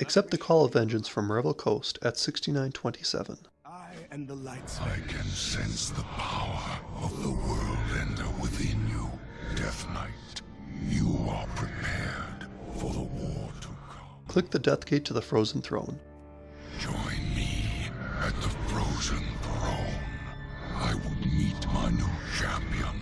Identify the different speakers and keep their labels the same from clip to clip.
Speaker 1: Accept the call of vengeance from Revel Coast at 6927.
Speaker 2: I and the lights.
Speaker 3: I can sense the power of the world ender within you, Death Knight. You are prepared for the war to come.
Speaker 1: Click the Death Gate to the Frozen Throne.
Speaker 3: Join me at the Frozen Throne. I will meet my new champion,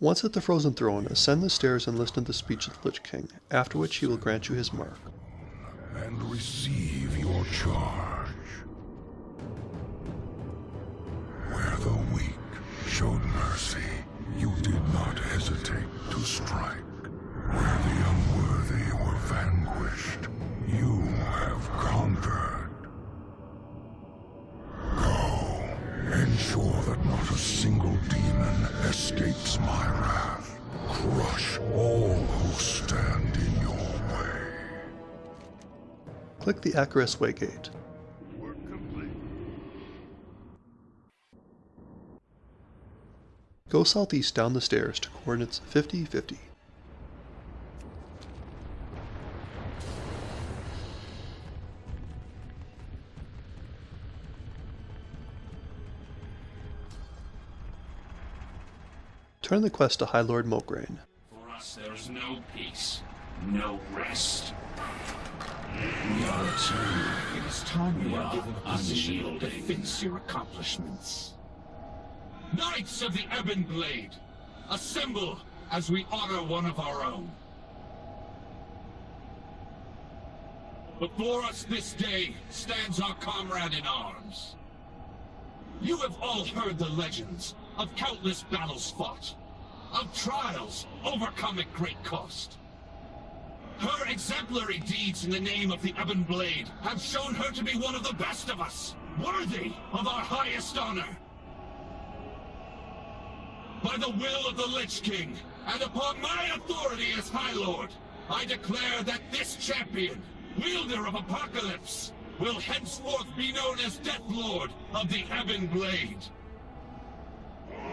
Speaker 1: Once at the Frozen Throne, ascend the stairs and listen to the speech of the Lich King, after which he will grant you his mark.
Speaker 3: and receive your charge. Where the weak showed mercy, you did not hesitate to strike. Ensure that not a single demon escapes my wrath. Crush all who stand in your way.
Speaker 1: Click the Acherus Way Gate. Go southeast down the stairs to coordinates 50, 50. Turn the quest to High Lord Mograine.
Speaker 4: For us, there's no peace, no rest. We are eternal.
Speaker 5: It is time you
Speaker 4: We
Speaker 5: are
Speaker 4: are
Speaker 5: given a position that
Speaker 4: unyielding.
Speaker 5: befits your accomplishments.
Speaker 4: Knights of the Ebon Blade, assemble as we honor one of our own. Before us this day stands our comrade in arms. You have all heard the legends of countless battles fought, of trials overcome at great cost. Her exemplary deeds in the name of the Ebon Blade have shown her to be one of the best of us, worthy of our highest honor. By the will of the Lich King, and upon my authority as High Lord, I declare that this champion, wielder of Apocalypse, will henceforth be known as Death Lord of the Ebon Blade.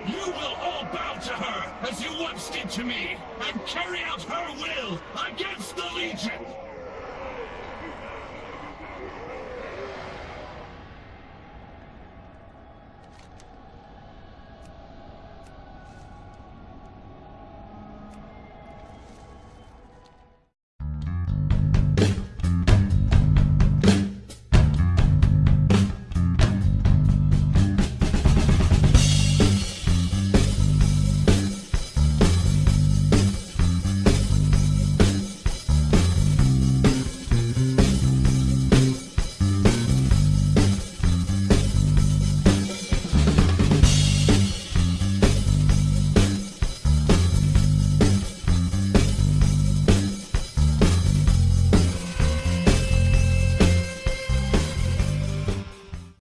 Speaker 4: You will all bow to her as you once did to me, and carry out her will